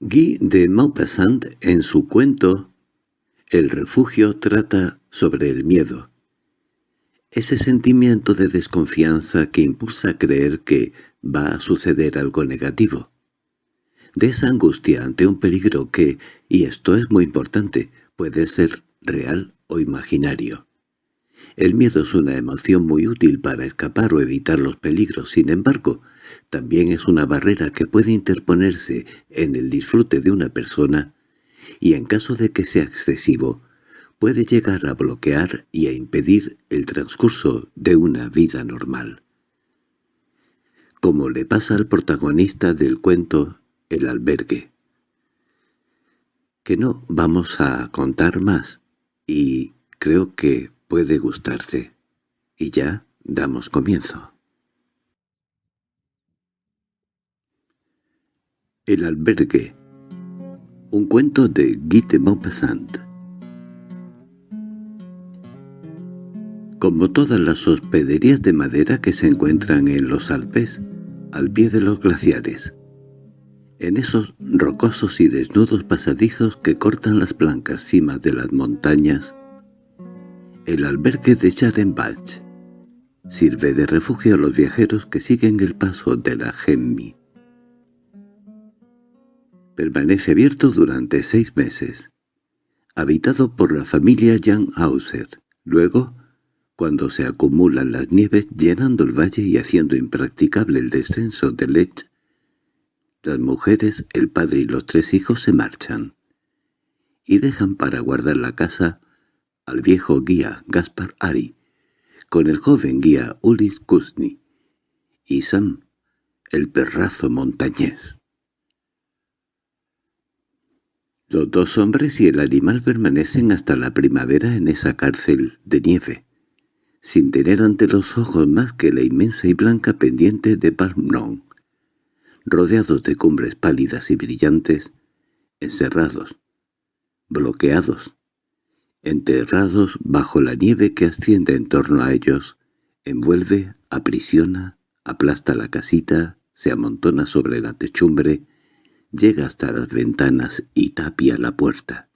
Guy de Maupassant, en su cuento El refugio, trata sobre el miedo. Ese sentimiento de desconfianza que impulsa a creer que va a suceder algo negativo. De esa angustia ante un peligro que, y esto es muy importante, puede ser real o imaginario. El miedo es una emoción muy útil para escapar o evitar los peligros, sin embargo, también es una barrera que puede interponerse en el disfrute de una persona y en caso de que sea excesivo, puede llegar a bloquear y a impedir el transcurso de una vida normal. Como le pasa al protagonista del cuento El albergue. Que no vamos a contar más, y creo que puede gustarse. Y ya damos comienzo. El albergue. Un cuento de Guy de Maupassant. Como todas las hospederías de madera que se encuentran en los Alpes, al pie de los glaciares, en esos rocosos y desnudos pasadizos que cortan las blancas cimas de las montañas, el albergue de Charenbach sirve de refugio a los viajeros que siguen el paso de la Gemmi. Permanece abierto durante seis meses, habitado por la familia Jan Hauser. Luego, cuando se acumulan las nieves llenando el valle y haciendo impracticable el descenso de Lech, las mujeres, el padre y los tres hijos se marchan y dejan para guardar la casa al viejo guía Gaspar Ari, con el joven guía Ulis Kuzny y Sam, el perrazo montañés. Los dos hombres y el animal permanecen hasta la primavera en esa cárcel de nieve, sin tener ante los ojos más que la inmensa y blanca pendiente de Palmron, rodeados de cumbres pálidas y brillantes, encerrados, bloqueados, enterrados bajo la nieve que asciende en torno a ellos, envuelve, aprisiona, aplasta la casita, se amontona sobre la techumbre, llega hasta las ventanas y tapia la puerta.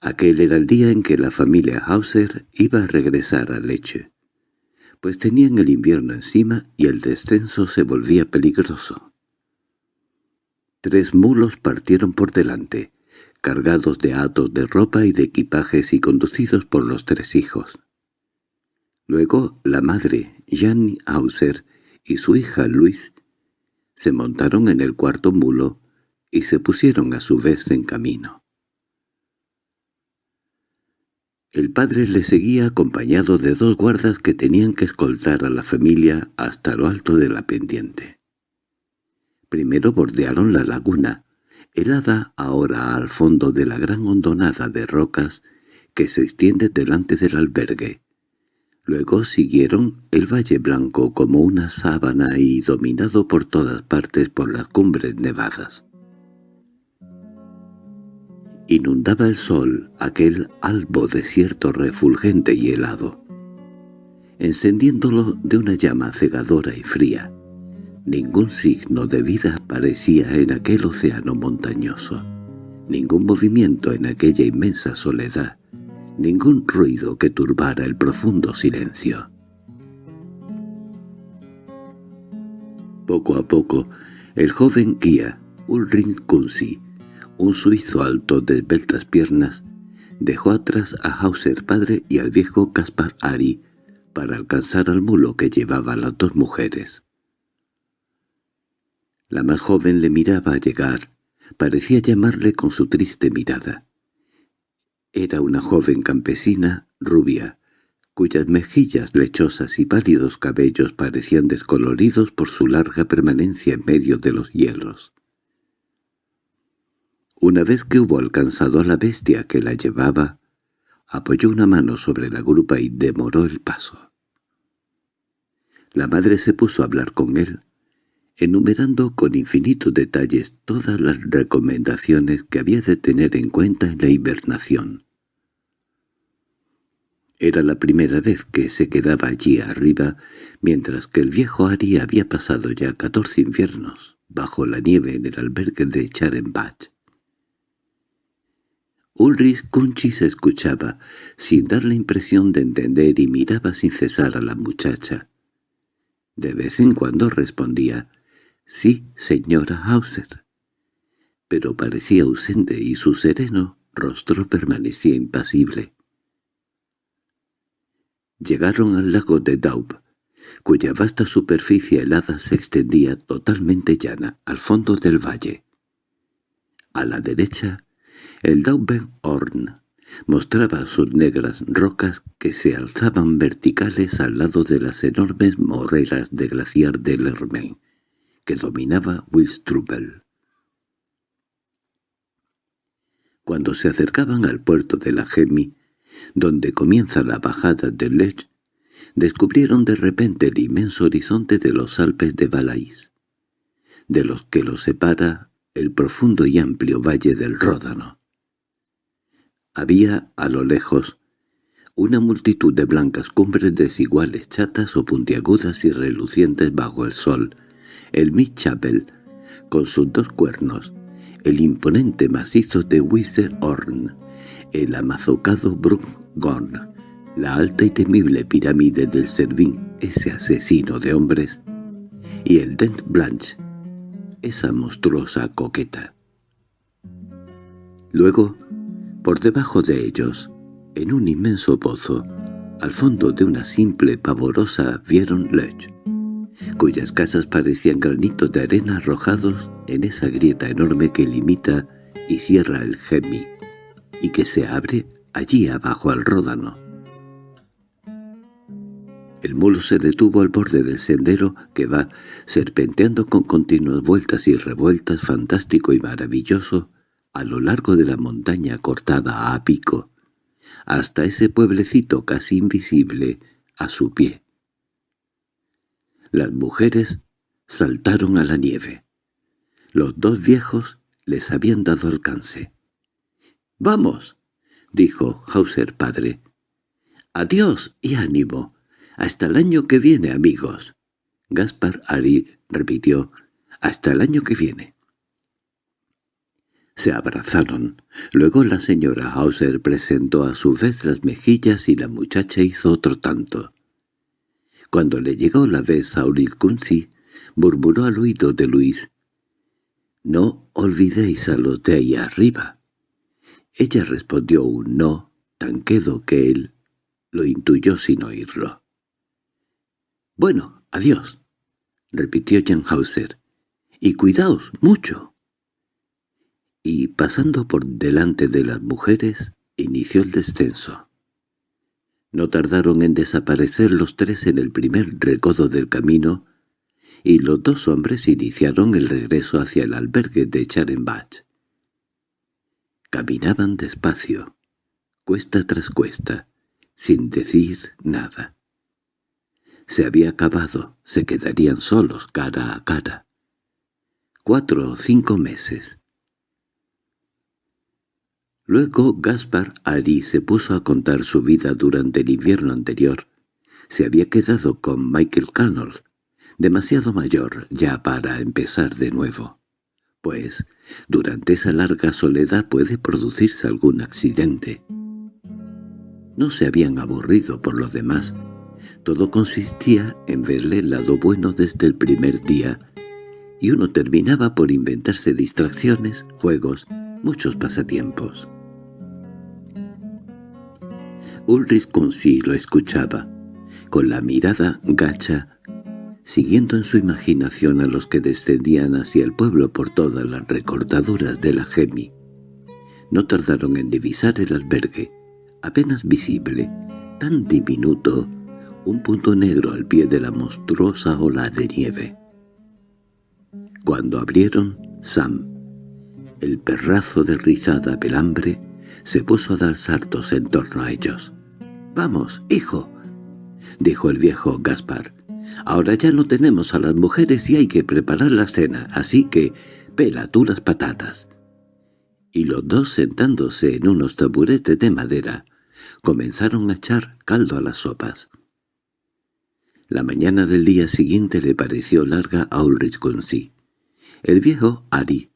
Aquel era el día en que la familia Hauser iba a regresar a Leche, pues tenían el invierno encima y el descenso se volvía peligroso. Tres mulos partieron por delante, cargados de atos de ropa y de equipajes y conducidos por los tres hijos. Luego la madre, Janny Hauser, y su hija Luis se montaron en el cuarto mulo y se pusieron a su vez en camino. El padre le seguía acompañado de dos guardas que tenían que escoltar a la familia hasta lo alto de la pendiente. Primero bordearon la laguna, helada ahora al fondo de la gran hondonada de rocas que se extiende delante del albergue, Luego siguieron el Valle Blanco como una sábana y dominado por todas partes por las cumbres nevadas. Inundaba el sol aquel albo desierto refulgente y helado, encendiéndolo de una llama cegadora y fría. Ningún signo de vida aparecía en aquel océano montañoso, ningún movimiento en aquella inmensa soledad, ningún ruido que turbara el profundo silencio. Poco a poco, el joven guía, Ulrich Kunzi, un suizo alto de esbeltas piernas, dejó atrás a Hauser padre y al viejo Caspar Ari para alcanzar al mulo que llevaba las dos mujeres. La más joven le miraba llegar, parecía llamarle con su triste mirada. Era una joven campesina, rubia, cuyas mejillas lechosas y pálidos cabellos parecían descoloridos por su larga permanencia en medio de los hielos. Una vez que hubo alcanzado a la bestia que la llevaba, apoyó una mano sobre la grupa y demoró el paso. La madre se puso a hablar con él, enumerando con infinitos detalles todas las recomendaciones que había de tener en cuenta en la hibernación. Era la primera vez que se quedaba allí arriba, mientras que el viejo Ari había pasado ya catorce inviernos bajo la nieve en el albergue de Charenbach. Ulrich Kunchi se escuchaba, sin dar la impresión de entender y miraba sin cesar a la muchacha. De vez en cuando respondía, «Sí, señora Hauser», pero parecía ausente y su sereno rostro permanecía impasible. Llegaron al lago de Daub, cuya vasta superficie helada se extendía totalmente llana al fondo del valle. A la derecha, el Daubenhorn mostraba sus negras rocas que se alzaban verticales al lado de las enormes moreras de glaciar de Lermain, que dominaba Wilstrubel. Cuando se acercaban al puerto de la Gemi, donde comienza la bajada de Lech, descubrieron de repente el inmenso horizonte de los Alpes de Valais, de los que los separa el profundo y amplio valle del Ródano. Había, a lo lejos, una multitud de blancas cumbres desiguales, chatas o puntiagudas y relucientes bajo el sol, el Mitchapel, con sus dos cuernos, el imponente macizo de Horn, el amazucado Bruckgorn, la alta y temible pirámide del Servín, ese asesino de hombres, y el Dent Blanche, esa monstruosa coqueta. Luego, por debajo de ellos, en un inmenso pozo, al fondo de una simple pavorosa vieron Lech, cuyas casas parecían granitos de arena arrojados en esa grieta enorme que limita y cierra el Gemi, y que se abre allí abajo al ródano. El mulo se detuvo al borde del sendero que va serpenteando con continuas vueltas y revueltas fantástico y maravilloso a lo largo de la montaña cortada a pico, hasta ese pueblecito casi invisible a su pie. Las mujeres saltaron a la nieve. Los dos viejos les habían dado alcance. —¡Vamos! —dijo Hauser padre. —Adiós y ánimo. Hasta el año que viene, amigos. Gaspar Ari repitió. —Hasta el año que viene. Se abrazaron. Luego la señora Hauser presentó a su vez las mejillas y la muchacha hizo otro tanto. Cuando le llegó la vez a Ulrich Kunzi, murmuró al oído de Luis, «No olvidéis a los de ahí arriba». Ella respondió un no tan quedo que él lo intuyó sin oírlo. «Bueno, adiós», repitió Jan Hauser, «y cuidaos mucho» y, pasando por delante de las mujeres, inició el descenso. No tardaron en desaparecer los tres en el primer recodo del camino, y los dos hombres iniciaron el regreso hacia el albergue de Charenbach. Caminaban despacio, cuesta tras cuesta, sin decir nada. Se había acabado, se quedarían solos cara a cara. Cuatro o cinco meses. Luego Gaspar Ari se puso a contar su vida durante el invierno anterior. Se había quedado con Michael Cannell, demasiado mayor ya para empezar de nuevo. Pues, durante esa larga soledad puede producirse algún accidente. No se habían aburrido por lo demás. Todo consistía en verle el lado bueno desde el primer día, y uno terminaba por inventarse distracciones, juegos, muchos pasatiempos. Ulrich Kunzi lo escuchaba, con la mirada gacha, siguiendo en su imaginación a los que descendían hacia el pueblo por todas las recortaduras de la Gemi. No tardaron en divisar el albergue, apenas visible, tan diminuto, un punto negro al pie de la monstruosa ola de nieve. Cuando abrieron, Sam, el perrazo de rizada pelambre, se puso a dar saltos en torno a ellos. «Vamos, hijo», dijo el viejo Gaspar. «Ahora ya no tenemos a las mujeres y hay que preparar la cena, así que pela tú las patatas». Y los dos sentándose en unos taburetes de madera, comenzaron a echar caldo a las sopas. La mañana del día siguiente le pareció larga a Ulrich Kunzi. El viejo Ari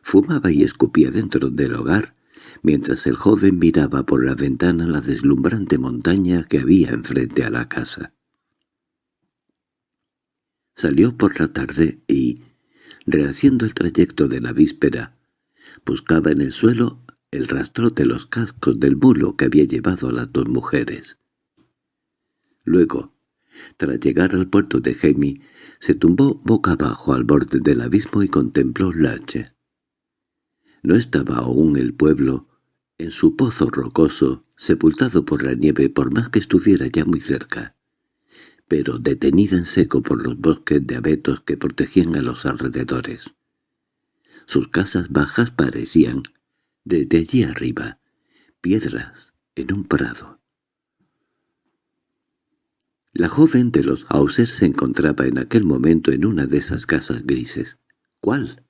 fumaba y escupía dentro del hogar, mientras el joven miraba por la ventana la deslumbrante montaña que había enfrente a la casa. Salió por la tarde y, rehaciendo el trayecto de la víspera, buscaba en el suelo el rastro de los cascos del mulo que había llevado a las dos mujeres. Luego, tras llegar al puerto de Gemi, se tumbó boca abajo al borde del abismo y contempló Lache. No estaba aún el pueblo, en su pozo rocoso, sepultado por la nieve por más que estuviera ya muy cerca, pero detenida en seco por los bosques de abetos que protegían a los alrededores. Sus casas bajas parecían, desde allí arriba, piedras en un prado. La joven de los Hauser se encontraba en aquel momento en una de esas casas grises. ¿Cuál?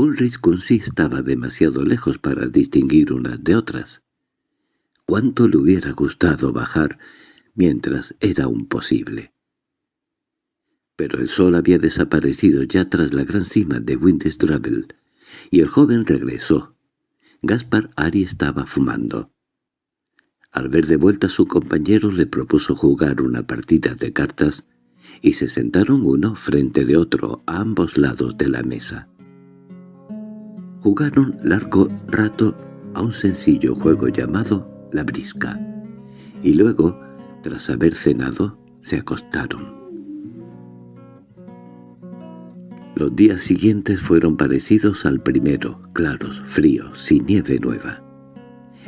Ulrich Kunsi estaba demasiado lejos para distinguir unas de otras. ¿Cuánto le hubiera gustado bajar mientras era aún posible? Pero el sol había desaparecido ya tras la gran cima de Windistravel, y el joven regresó. Gaspar Ari estaba fumando. Al ver de vuelta a su compañero le propuso jugar una partida de cartas y se sentaron uno frente de otro a ambos lados de la mesa. Jugaron largo rato a un sencillo juego llamado la brisca, y luego, tras haber cenado, se acostaron. Los días siguientes fueron parecidos al primero, claros, fríos, sin nieve nueva.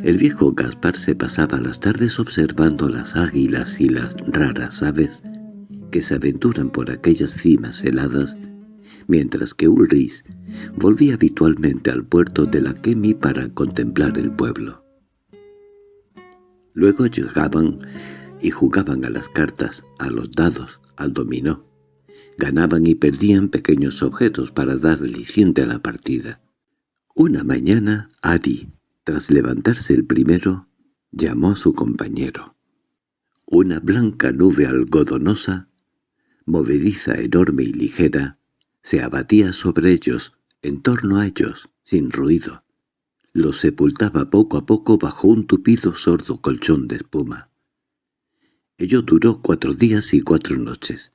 El viejo Gaspar se pasaba las tardes observando las águilas y las raras aves que se aventuran por aquellas cimas heladas mientras que Ulrich volvía habitualmente al puerto de la Kemi para contemplar el pueblo. Luego llegaban y jugaban a las cartas, a los dados, al dominó. Ganaban y perdían pequeños objetos para dar aliciente a la partida. Una mañana, Ari, tras levantarse el primero, llamó a su compañero. Una blanca nube algodonosa, movediza, enorme y ligera, se abatía sobre ellos, en torno a ellos, sin ruido. Los sepultaba poco a poco bajo un tupido sordo colchón de espuma. Ello duró cuatro días y cuatro noches.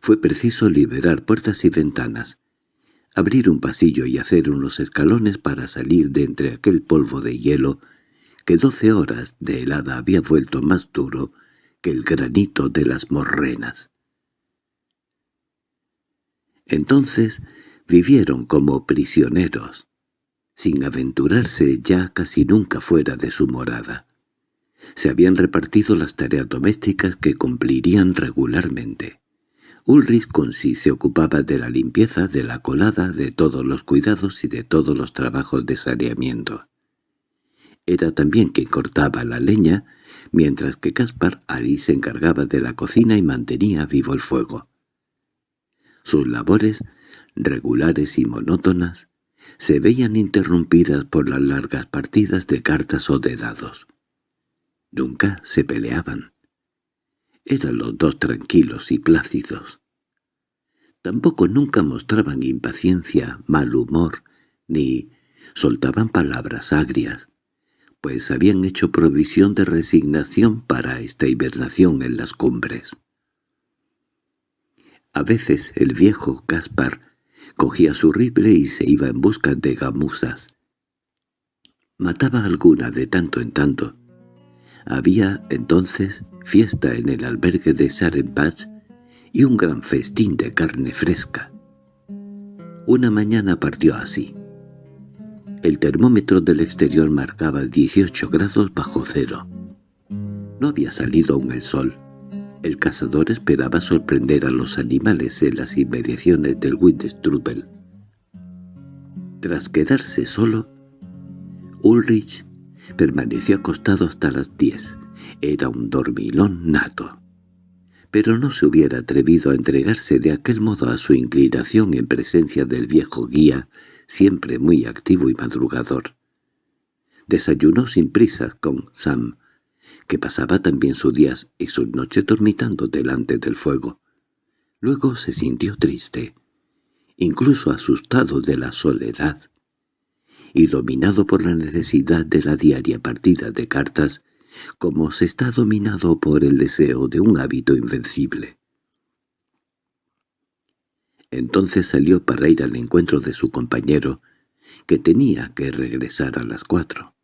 Fue preciso liberar puertas y ventanas, abrir un pasillo y hacer unos escalones para salir de entre aquel polvo de hielo que doce horas de helada había vuelto más duro que el granito de las morrenas. Entonces vivieron como prisioneros, sin aventurarse ya casi nunca fuera de su morada. Se habían repartido las tareas domésticas que cumplirían regularmente. Ulrich Consi se ocupaba de la limpieza, de la colada, de todos los cuidados y de todos los trabajos de saneamiento. Era también quien cortaba la leña, mientras que Caspar Ari se encargaba de la cocina y mantenía vivo el fuego. Sus labores, regulares y monótonas, se veían interrumpidas por las largas partidas de cartas o de dados. Nunca se peleaban. Eran los dos tranquilos y plácidos. Tampoco nunca mostraban impaciencia, mal humor, ni soltaban palabras agrias, pues habían hecho provisión de resignación para esta hibernación en las cumbres. A veces el viejo Caspar cogía su rifle y se iba en busca de gamuzas. Mataba alguna de tanto en tanto. Había entonces fiesta en el albergue de Sarenbach y un gran festín de carne fresca. Una mañana partió así. El termómetro del exterior marcaba 18 grados bajo cero. No había salido aún el sol. El cazador esperaba sorprender a los animales en las inmediaciones del Windstrubel. Tras quedarse solo, Ulrich permaneció acostado hasta las diez. Era un dormilón nato. Pero no se hubiera atrevido a entregarse de aquel modo a su inclinación en presencia del viejo guía, siempre muy activo y madrugador. Desayunó sin prisas con Sam, que pasaba también sus días y sus noches dormitando delante del fuego. Luego se sintió triste, incluso asustado de la soledad, y dominado por la necesidad de la diaria partida de cartas, como se está dominado por el deseo de un hábito invencible. Entonces salió para ir al encuentro de su compañero, que tenía que regresar a las cuatro.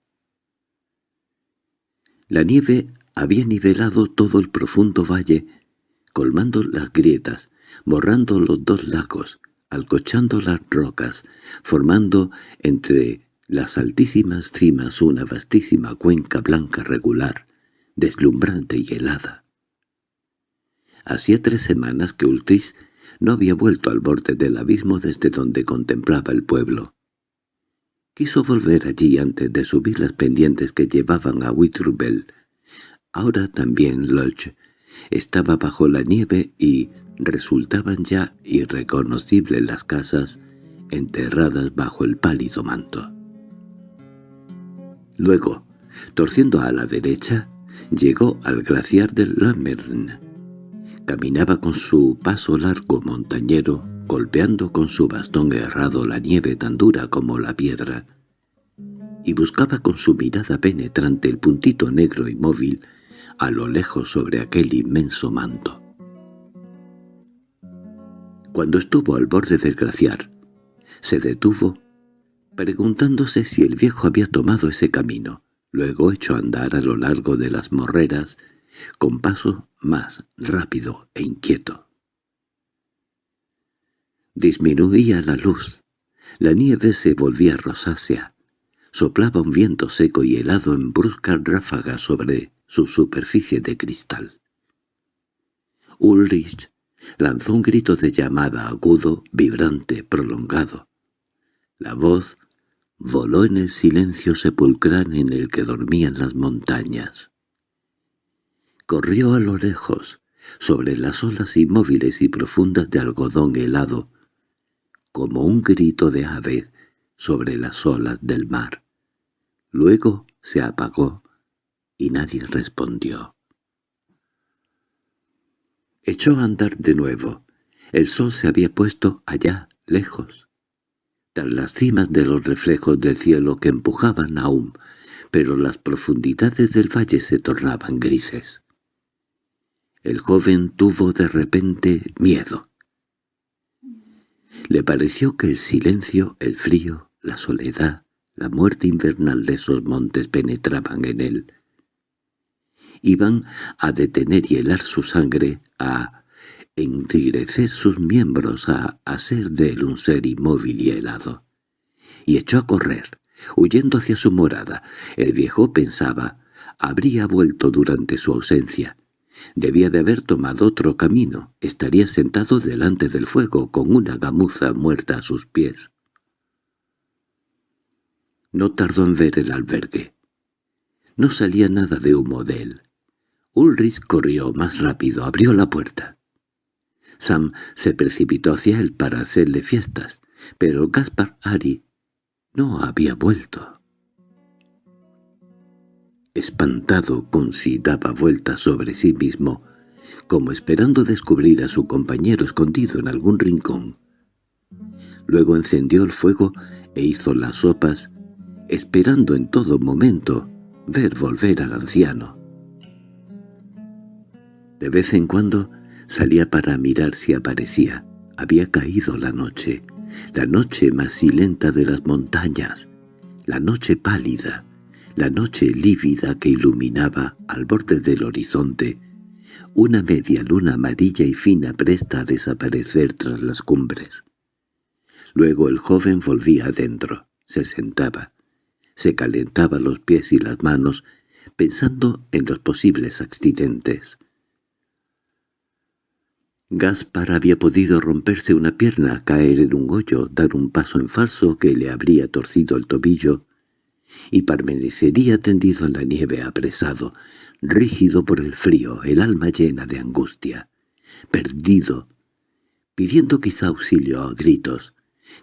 La nieve había nivelado todo el profundo valle, colmando las grietas, borrando los dos lagos, alcochando las rocas, formando entre las altísimas cimas una vastísima cuenca blanca regular, deslumbrante y helada. Hacía tres semanas que Ultris no había vuelto al borde del abismo desde donde contemplaba el pueblo. Quiso volver allí antes de subir las pendientes que llevaban a Witrubel. Ahora también Lodge estaba bajo la nieve y resultaban ya irreconocibles las casas enterradas bajo el pálido manto. Luego, torciendo a la derecha, llegó al glaciar del Lammern. Caminaba con su paso largo montañero, golpeando con su bastón errado la nieve tan dura como la piedra, y buscaba con su mirada penetrante el puntito negro y móvil a lo lejos sobre aquel inmenso manto. Cuando estuvo al borde del glaciar, se detuvo, preguntándose si el viejo había tomado ese camino. Luego echó a andar a lo largo de las morreras, con paso más rápido e inquieto. Disminuía la luz, la nieve se volvía rosácea, soplaba un viento seco y helado en bruscas ráfagas sobre su superficie de cristal. Ulrich lanzó un grito de llamada agudo, vibrante, prolongado. La voz voló en el silencio sepulcral en el que dormían las montañas. Corrió a lo lejos, sobre las olas inmóviles y profundas de algodón helado, como un grito de ave sobre las olas del mar. Luego se apagó y nadie respondió. Echó a andar de nuevo. El sol se había puesto allá, lejos, tras las cimas de los reflejos del cielo que empujaban aún, pero las profundidades del valle se tornaban grises. El joven tuvo de repente miedo. Le pareció que el silencio, el frío, la soledad, la muerte invernal de esos montes penetraban en él, iban a detener y helar su sangre, a enrigrecer sus miembros, a hacer de él un ser inmóvil y helado. Y echó a correr, huyendo hacia su morada. El viejo pensaba, habría vuelto durante su ausencia. Debía de haber tomado otro camino, estaría sentado delante del fuego con una gamuza muerta a sus pies. No tardó en ver el albergue. No salía nada de humo de él. Ulrich corrió más rápido, abrió la puerta. Sam se precipitó hacia él para hacerle fiestas, pero Gaspar Ari no había vuelto. Espantado, si daba vueltas sobre sí mismo, como esperando descubrir a su compañero escondido en algún rincón. Luego encendió el fuego e hizo las sopas, esperando en todo momento ver volver al anciano. De vez en cuando salía para mirar si aparecía. Había caído la noche, la noche más silenta de las montañas, la noche pálida, la noche lívida que iluminaba al borde del horizonte, una media luna amarilla y fina presta a desaparecer tras las cumbres. Luego el joven volvía adentro, se sentaba, se calentaba los pies y las manos, pensando en los posibles accidentes. Gaspar había podido romperse una pierna, caer en un hoyo, dar un paso en falso que le habría torcido el tobillo, y permanecería tendido en la nieve apresado, rígido por el frío, el alma llena de angustia, perdido, pidiendo quizá auxilio a gritos,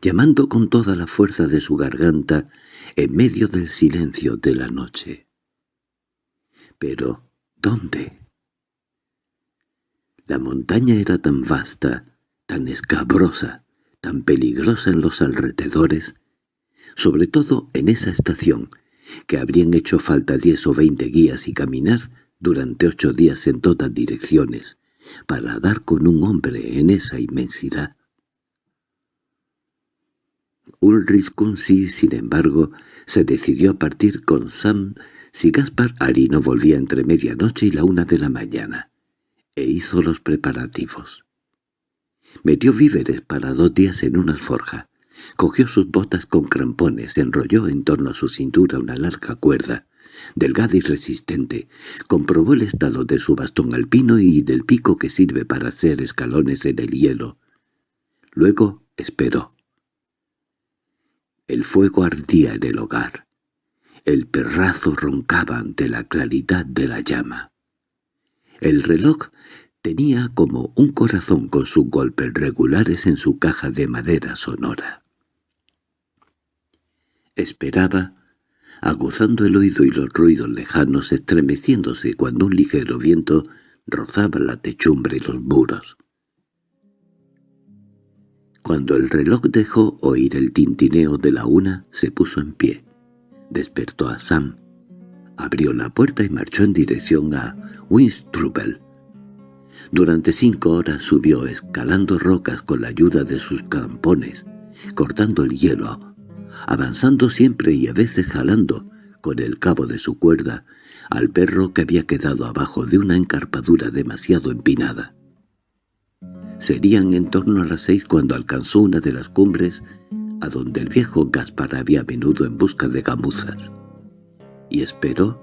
llamando con toda la fuerza de su garganta en medio del silencio de la noche. Pero, ¿dónde? La montaña era tan vasta, tan escabrosa, tan peligrosa en los alrededores, sobre todo en esa estación, que habrían hecho falta diez o veinte guías y caminar durante ocho días en todas direcciones, para dar con un hombre en esa inmensidad. Ulrich Kunzi, sin embargo, se decidió a partir con Sam si Gaspar Ari no volvía entre medianoche y la una de la mañana, e hizo los preparativos. Metió víveres para dos días en una alforja, cogió sus botas con crampones, enrolló en torno a su cintura una larga cuerda, delgada y resistente, comprobó el estado de su bastón alpino y del pico que sirve para hacer escalones en el hielo. Luego esperó. El fuego ardía en el hogar. El perrazo roncaba ante la claridad de la llama. El reloj tenía como un corazón con sus golpes regulares en su caja de madera sonora. Esperaba, aguzando el oído y los ruidos lejanos estremeciéndose cuando un ligero viento rozaba la techumbre y los muros. Cuando el reloj dejó oír el tintineo de la una, se puso en pie. Despertó a Sam. Abrió la puerta y marchó en dirección a Winstrubel. Durante cinco horas subió escalando rocas con la ayuda de sus campones, cortando el hielo, avanzando siempre y a veces jalando, con el cabo de su cuerda, al perro que había quedado abajo de una encarpadura demasiado empinada. Serían en torno a las seis cuando alcanzó una de las cumbres a donde el viejo Gaspar había venido en busca de gamuzas, y esperó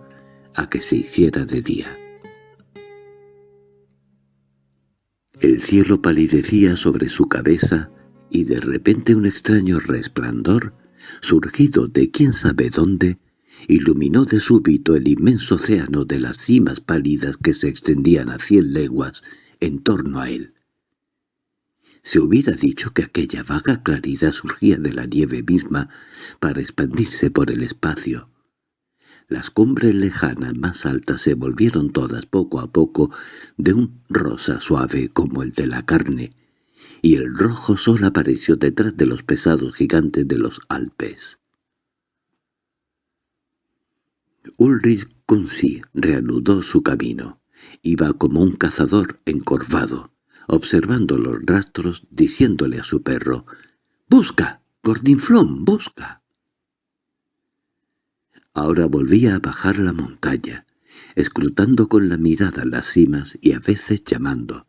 a que se hiciera de día. El cielo palidecía sobre su cabeza y de repente un extraño resplandor, surgido de quién sabe dónde, iluminó de súbito el inmenso océano de las cimas pálidas que se extendían a cien leguas en torno a él. Se hubiera dicho que aquella vaga claridad surgía de la nieve misma para expandirse por el espacio, las cumbres lejanas más altas se volvieron todas poco a poco de un rosa suave como el de la carne, y el rojo sol apareció detrás de los pesados gigantes de los Alpes. Ulrich Kunzi reanudó su camino. Iba como un cazador encorvado, observando los rastros, diciéndole a su perro, «¡Busca, Gordinflón, busca!» Ahora volvía a bajar la montaña, escrutando con la mirada las cimas y a veces llamando,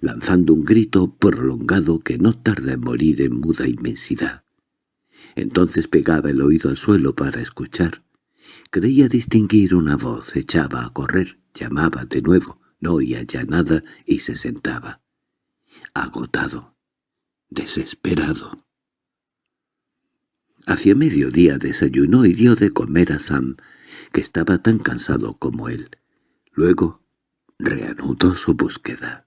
lanzando un grito prolongado que no tarda en morir en muda inmensidad. Entonces pegaba el oído al suelo para escuchar. Creía distinguir una voz, echaba a correr, llamaba de nuevo, no oía ya nada y se sentaba. Agotado, desesperado. Hacia mediodía desayunó y dio de comer a Sam, que estaba tan cansado como él. Luego reanudó su búsqueda.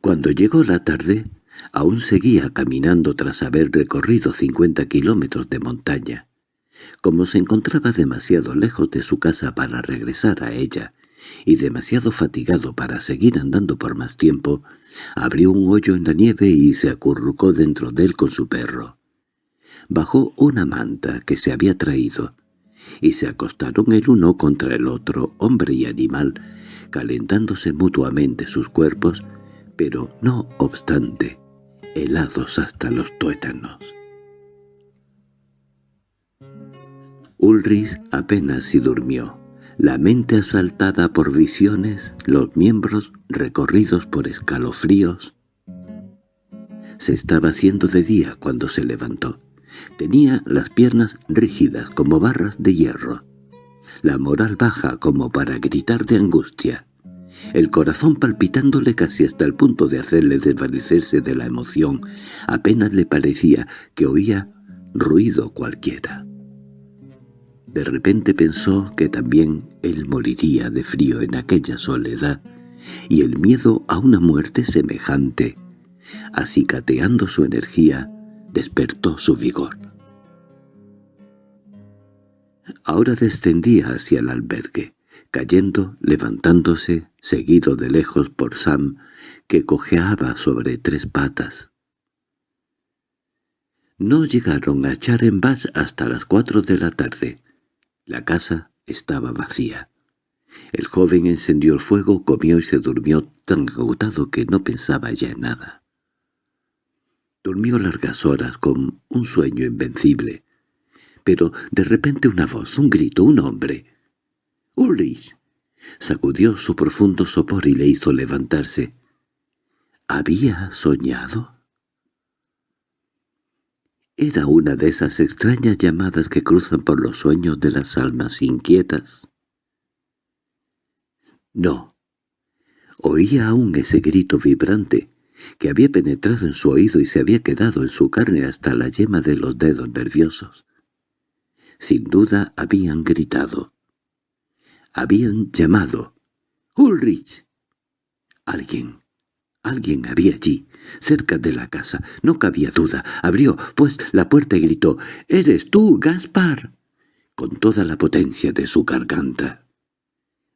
Cuando llegó la tarde, aún seguía caminando tras haber recorrido cincuenta kilómetros de montaña. Como se encontraba demasiado lejos de su casa para regresar a ella, y demasiado fatigado para seguir andando por más tiempo, abrió un hoyo en la nieve y se acurrucó dentro de él con su perro. Bajó una manta que se había traído, y se acostaron el uno contra el otro, hombre y animal, calentándose mutuamente sus cuerpos, pero no obstante, helados hasta los tuétanos. Ulrich apenas si durmió la mente asaltada por visiones, los miembros recorridos por escalofríos. Se estaba haciendo de día cuando se levantó. Tenía las piernas rígidas como barras de hierro, la moral baja como para gritar de angustia, el corazón palpitándole casi hasta el punto de hacerle desvanecerse de la emoción. Apenas le parecía que oía ruido cualquiera. De repente pensó que también él moriría de frío en aquella soledad, y el miedo a una muerte semejante, acicateando su energía, despertó su vigor. Ahora descendía hacia el albergue. Cayendo, levantándose, seguido de lejos por Sam, que cojeaba sobre tres patas. No llegaron a echar en Bass hasta las cuatro de la tarde. La casa estaba vacía. El joven encendió el fuego, comió y se durmió tan agotado que no pensaba ya en nada. Durmió largas horas con un sueño invencible. Pero de repente una voz, un grito, un hombre. —¡Ulrich! Sacudió su profundo sopor y le hizo levantarse. ¿Había soñado? Era una de esas extrañas llamadas que cruzan por los sueños de las almas inquietas. No. Oía aún ese grito vibrante, que había penetrado en su oído y se había quedado en su carne hasta la yema de los dedos nerviosos. Sin duda habían gritado. Habían llamado. —¡Ulrich! Alguien, alguien había allí, cerca de la casa. No cabía duda. Abrió, pues, la puerta y gritó. —¿Eres tú, Gaspar? con toda la potencia de su garganta.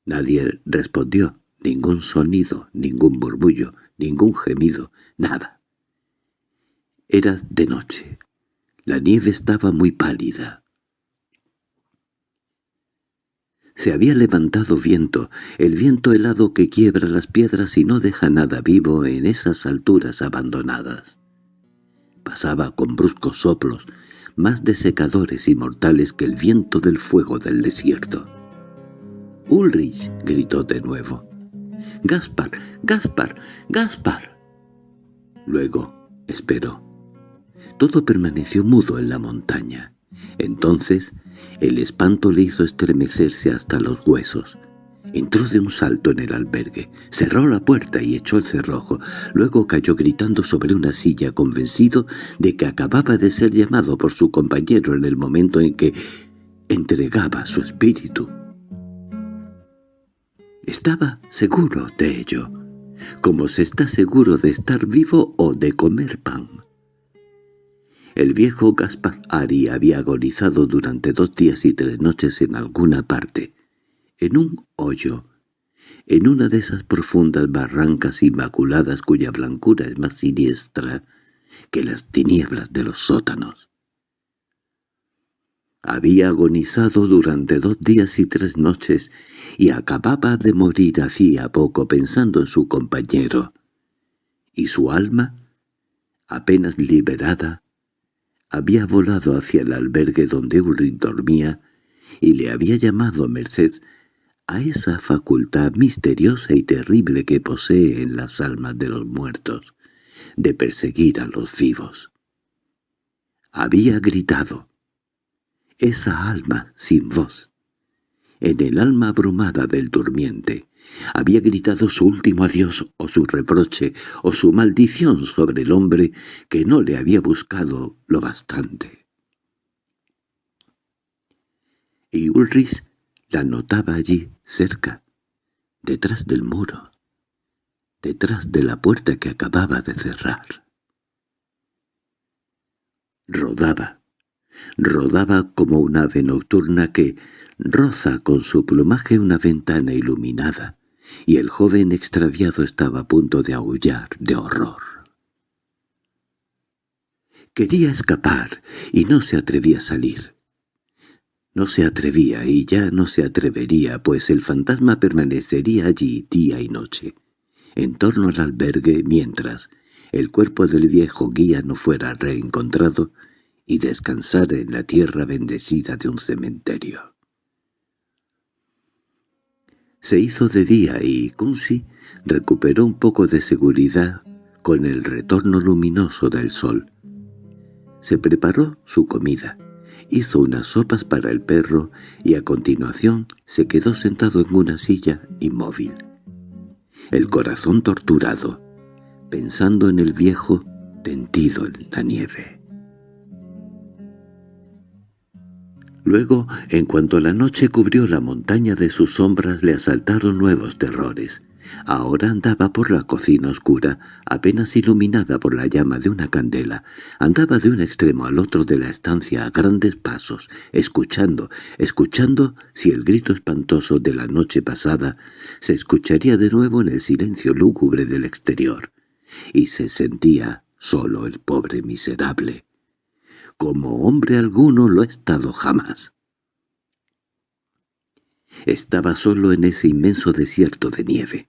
Nadie respondió, ningún sonido, ningún murmullo, ningún gemido, nada. Era de noche. La nieve estaba muy pálida. Se había levantado viento, el viento helado que quiebra las piedras y no deja nada vivo en esas alturas abandonadas. Pasaba con bruscos soplos, más desecadores y mortales que el viento del fuego del desierto. —¡Ulrich! —gritó de nuevo. —¡Gaspar! ¡Gaspar! ¡Gaspar! Luego esperó. Todo permaneció mudo en la montaña. Entonces el espanto le hizo estremecerse hasta los huesos. Entró de un salto en el albergue, cerró la puerta y echó el cerrojo. Luego cayó gritando sobre una silla, convencido de que acababa de ser llamado por su compañero en el momento en que entregaba su espíritu. Estaba seguro de ello, como se está seguro de estar vivo o de comer pan. El viejo Gaspar Ari había agonizado durante dos días y tres noches en alguna parte, en un hoyo, en una de esas profundas barrancas inmaculadas cuya blancura es más siniestra que las tinieblas de los sótanos. Había agonizado durante dos días y tres noches y acababa de morir hacía poco pensando en su compañero. Y su alma, apenas liberada, había volado hacia el albergue donde Ulrich dormía y le había llamado merced a esa facultad misteriosa y terrible que posee en las almas de los muertos, de perseguir a los vivos. Había gritado, esa alma sin voz. En el alma abrumada del durmiente había gritado su último adiós o su reproche o su maldición sobre el hombre que no le había buscado lo bastante. Y Ulrich la notaba allí, cerca, detrás del muro, detrás de la puerta que acababa de cerrar. Rodaba, Rodaba como un ave nocturna que roza con su plumaje una ventana iluminada, y el joven extraviado estaba a punto de aullar de horror. Quería escapar y no se atrevía a salir. No se atrevía y ya no se atrevería, pues el fantasma permanecería allí día y noche, en torno al albergue mientras el cuerpo del viejo guía no fuera reencontrado y descansar en la tierra bendecida de un cementerio. Se hizo de día y Kunsi recuperó un poco de seguridad con el retorno luminoso del sol. Se preparó su comida, hizo unas sopas para el perro y a continuación se quedó sentado en una silla inmóvil. El corazón torturado, pensando en el viejo tendido en la nieve. Luego, en cuanto la noche cubrió la montaña de sus sombras, le asaltaron nuevos terrores. Ahora andaba por la cocina oscura, apenas iluminada por la llama de una candela. Andaba de un extremo al otro de la estancia a grandes pasos, escuchando, escuchando si el grito espantoso de la noche pasada se escucharía de nuevo en el silencio lúgubre del exterior. Y se sentía solo el pobre miserable. Como hombre alguno lo ha estado jamás. Estaba solo en ese inmenso desierto de nieve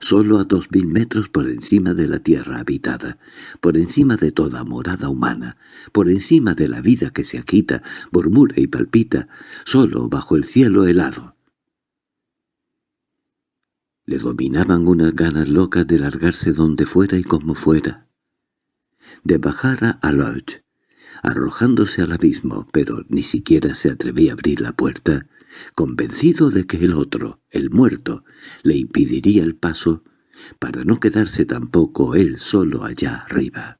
solo a dos mil metros por encima de la tierra habitada, por encima de toda morada humana, por encima de la vida que se agita, murmura y palpita, solo bajo el cielo helado. Le dominaban unas ganas locas de largarse donde fuera y como fuera, de bajar a Lodge, arrojándose al abismo, pero ni siquiera se atrevía a abrir la puerta, convencido de que el otro, el muerto, le impediría el paso para no quedarse tampoco él solo allá arriba.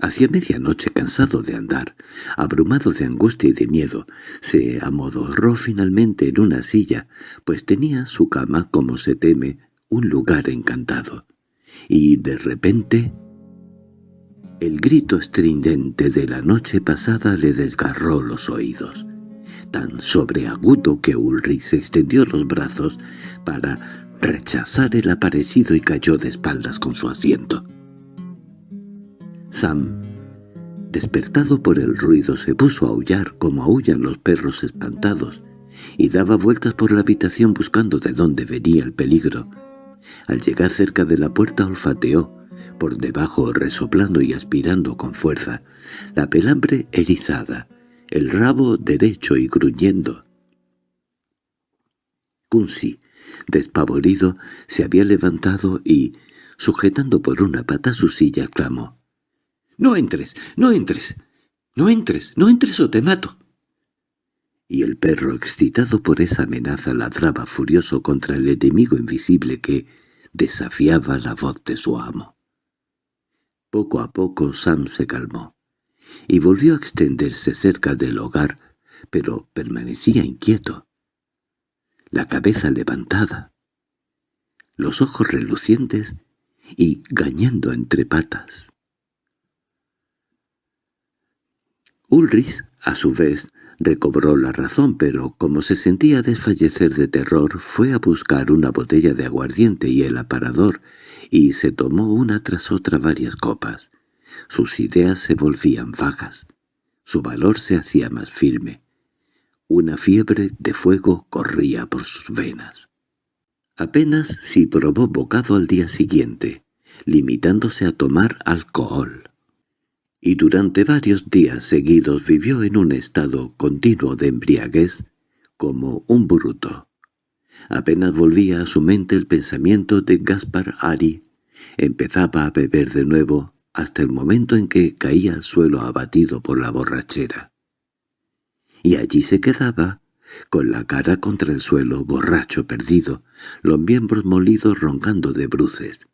Hacia medianoche, cansado de andar, abrumado de angustia y de miedo, se amodorró finalmente en una silla, pues tenía su cama, como se teme, un lugar encantado. Y de repente... El grito estridente de la noche pasada le desgarró los oídos tan sobreagudo que Ulrich se extendió los brazos para rechazar el aparecido y cayó de espaldas con su asiento. Sam, despertado por el ruido, se puso a aullar como aullan los perros espantados y daba vueltas por la habitación buscando de dónde venía el peligro. Al llegar cerca de la puerta olfateó, por debajo resoplando y aspirando con fuerza, la pelambre erizada, el rabo derecho y gruñendo. Kunsi, despavorido, se había levantado y, sujetando por una pata su silla, clamó. —¡No entres! ¡No entres! ¡No entres! ¡No entres o te mato! Y el perro, excitado por esa amenaza, ladraba furioso contra el enemigo invisible que desafiaba la voz de su amo. Poco a poco Sam se calmó y volvió a extenderse cerca del hogar, pero permanecía inquieto. La cabeza levantada, los ojos relucientes y gañando entre patas. Ulrich, a su vez, recobró la razón, pero como se sentía desfallecer de terror, fue a buscar una botella de aguardiente y el aparador, y se tomó una tras otra varias copas. Sus ideas se volvían vagas. Su valor se hacía más firme. Una fiebre de fuego corría por sus venas. Apenas si probó bocado al día siguiente, limitándose a tomar alcohol. Y durante varios días seguidos vivió en un estado continuo de embriaguez, como un bruto. Apenas volvía a su mente el pensamiento de Gaspar Ari, empezaba a beber de nuevo hasta el momento en que caía al suelo abatido por la borrachera. Y allí se quedaba, con la cara contra el suelo, borracho perdido, los miembros molidos roncando de bruces.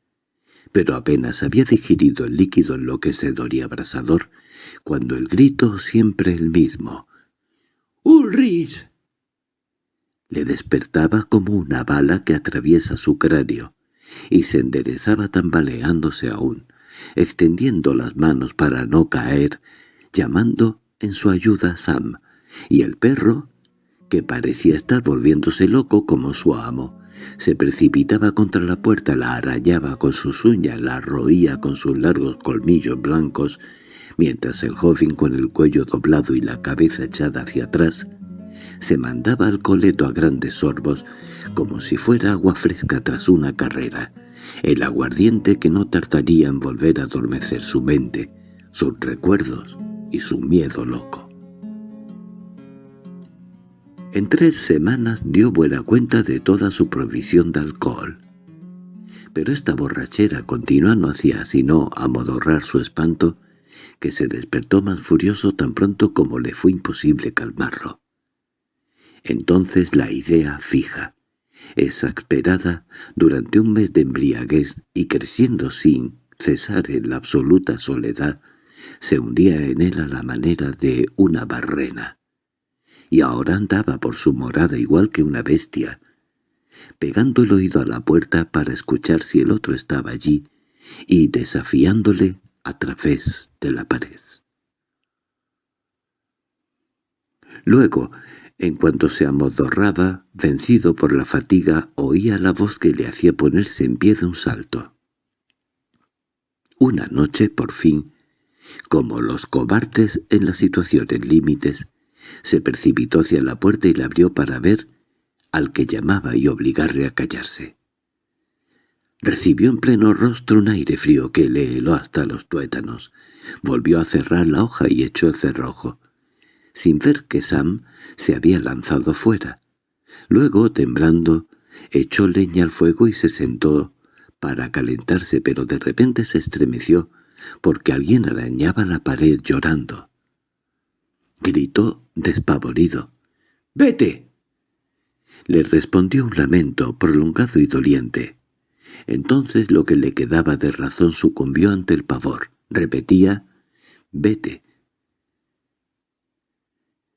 Pero apenas había digerido el líquido enloquecedor y abrasador, cuando el grito siempre el mismo. —¡Ulrich! Le despertaba como una bala que atraviesa su cráneo, y se enderezaba tambaleándose aún, extendiendo las manos para no caer, llamando en su ayuda a Sam, y el perro, que parecía estar volviéndose loco como su amo, se precipitaba contra la puerta, la arallaba con sus uñas, la roía con sus largos colmillos blancos, mientras el joven con el cuello doblado y la cabeza echada hacia atrás se mandaba al coleto a grandes sorbos, como si fuera agua fresca tras una carrera, el aguardiente que no tardaría en volver a adormecer su mente, sus recuerdos y su miedo loco. En tres semanas dio buena cuenta de toda su provisión de alcohol. Pero esta borrachera continua no hacía sino amodorrar su espanto, que se despertó más furioso tan pronto como le fue imposible calmarlo. Entonces la idea fija, exasperada durante un mes de embriaguez y creciendo sin cesar en la absoluta soledad, se hundía en él a la manera de una barrena. Y ahora andaba por su morada igual que una bestia, pegando el oído a la puerta para escuchar si el otro estaba allí y desafiándole a través de la pared. Luego, en cuanto se amodorraba, vencido por la fatiga, oía la voz que le hacía ponerse en pie de un salto. Una noche, por fin, como los cobardes en las situaciones límites, se precipitó hacia la puerta y la abrió para ver al que llamaba y obligarle a callarse. Recibió en pleno rostro un aire frío que le heló hasta los tuétanos. Volvió a cerrar la hoja y echó el cerrojo, sin ver que Sam se había lanzado fuera. Luego, temblando, echó leña al fuego y se sentó para calentarse, pero de repente se estremeció porque alguien arañaba la pared llorando. Gritó despavorido. —¡Vete! Le respondió un lamento prolongado y doliente. Entonces lo que le quedaba de razón sucumbió ante el pavor. Repetía, «Vete»,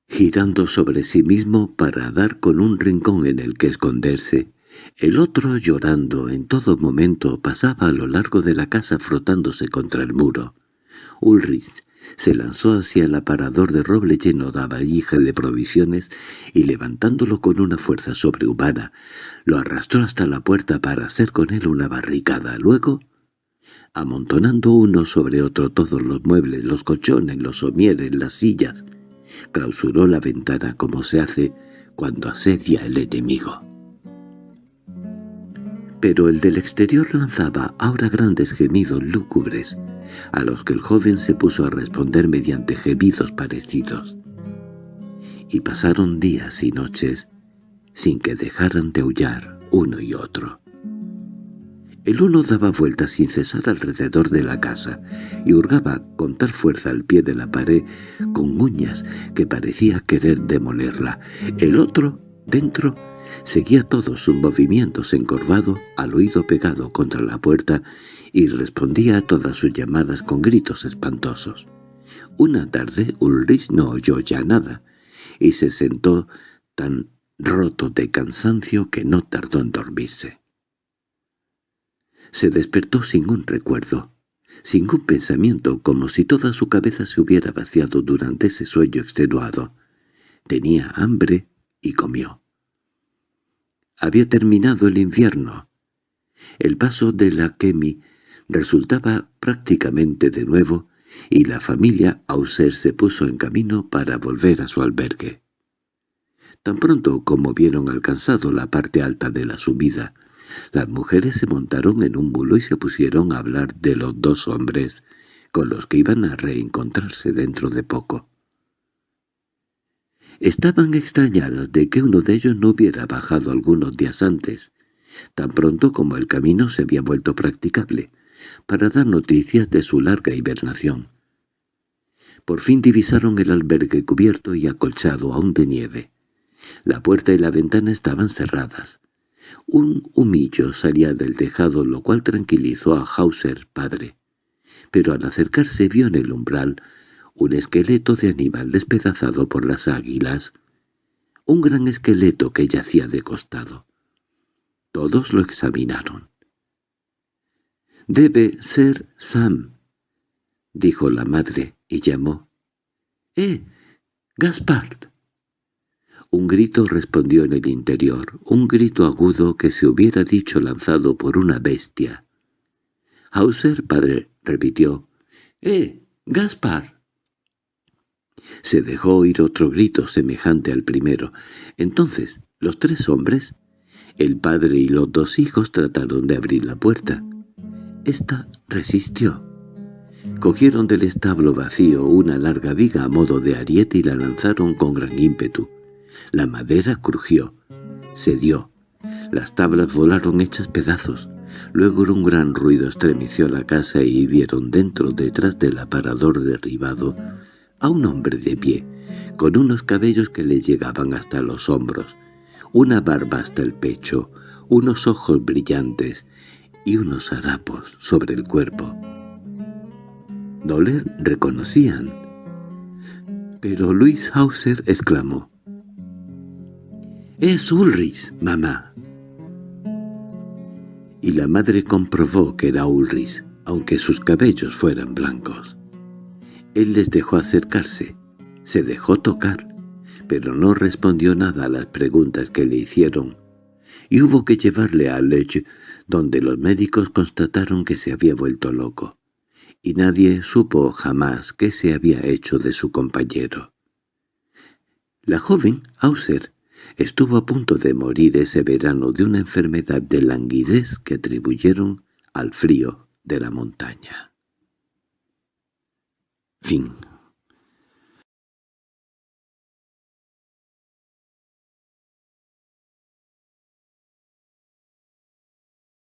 girando sobre sí mismo para dar con un rincón en el que esconderse. El otro, llorando en todo momento, pasaba a lo largo de la casa frotándose contra el muro. Ulrich se lanzó hacia el aparador de roble lleno de valija de provisiones y levantándolo con una fuerza sobrehumana, lo arrastró hasta la puerta para hacer con él una barricada. Luego, amontonando uno sobre otro todos los muebles, los colchones, los somieres, las sillas, clausuró la ventana como se hace cuando asedia el enemigo pero el del exterior lanzaba ahora grandes gemidos lúgubres, a los que el joven se puso a responder mediante gemidos parecidos. Y pasaron días y noches sin que dejaran de aullar uno y otro. El uno daba vueltas sin cesar alrededor de la casa y hurgaba con tal fuerza al pie de la pared con uñas que parecía querer demolerla. El otro, dentro, Seguía todos sus movimientos encorvado, al oído pegado contra la puerta, y respondía a todas sus llamadas con gritos espantosos. Una tarde Ulrich no oyó ya nada, y se sentó tan roto de cansancio que no tardó en dormirse. Se despertó sin un recuerdo, sin un pensamiento, como si toda su cabeza se hubiera vaciado durante ese sueño extenuado. Tenía hambre y comió. Había terminado el invierno. El paso de la Kemi resultaba prácticamente de nuevo y la familia Auser se puso en camino para volver a su albergue. Tan pronto como vieron alcanzado la parte alta de la subida, las mujeres se montaron en un bulo y se pusieron a hablar de los dos hombres con los que iban a reencontrarse dentro de poco. Estaban extrañadas de que uno de ellos no hubiera bajado algunos días antes, tan pronto como el camino se había vuelto practicable, para dar noticias de su larga hibernación. Por fin divisaron el albergue cubierto y acolchado aún de nieve. La puerta y la ventana estaban cerradas. Un humillo salía del tejado, lo cual tranquilizó a Hauser, padre. Pero al acercarse vio en el umbral un esqueleto de animal despedazado por las águilas, un gran esqueleto que yacía de costado. Todos lo examinaron. «Debe ser Sam», dijo la madre, y llamó. «¡Eh, Gaspard!» Un grito respondió en el interior, un grito agudo que se hubiera dicho lanzado por una bestia. Hauser, padre, repitió. «¡Eh, Gaspard!» Se dejó oír otro grito semejante al primero. Entonces los tres hombres, el padre y los dos hijos trataron de abrir la puerta. Esta resistió. Cogieron del establo vacío una larga viga a modo de ariete y la lanzaron con gran ímpetu. La madera crujió, cedió. Las tablas volaron hechas pedazos. Luego un gran ruido estremeció la casa y vieron dentro, detrás del aparador derribado, a un hombre de pie, con unos cabellos que le llegaban hasta los hombros, una barba hasta el pecho, unos ojos brillantes y unos harapos sobre el cuerpo. No le reconocían. Pero Luis Hauser exclamó. «¡Es Ulrich, mamá!» la madre comprobó que era Ulrich, aunque sus cabellos fueran blancos. Él les dejó acercarse, se dejó tocar, pero no respondió nada a las preguntas que le hicieron, y hubo que llevarle a Lech, donde los médicos constataron que se había vuelto loco, y nadie supo jamás qué se había hecho de su compañero. La joven, Auser, estuvo a punto de morir ese verano de una enfermedad de languidez que atribuyeron al frío de la montaña. Fin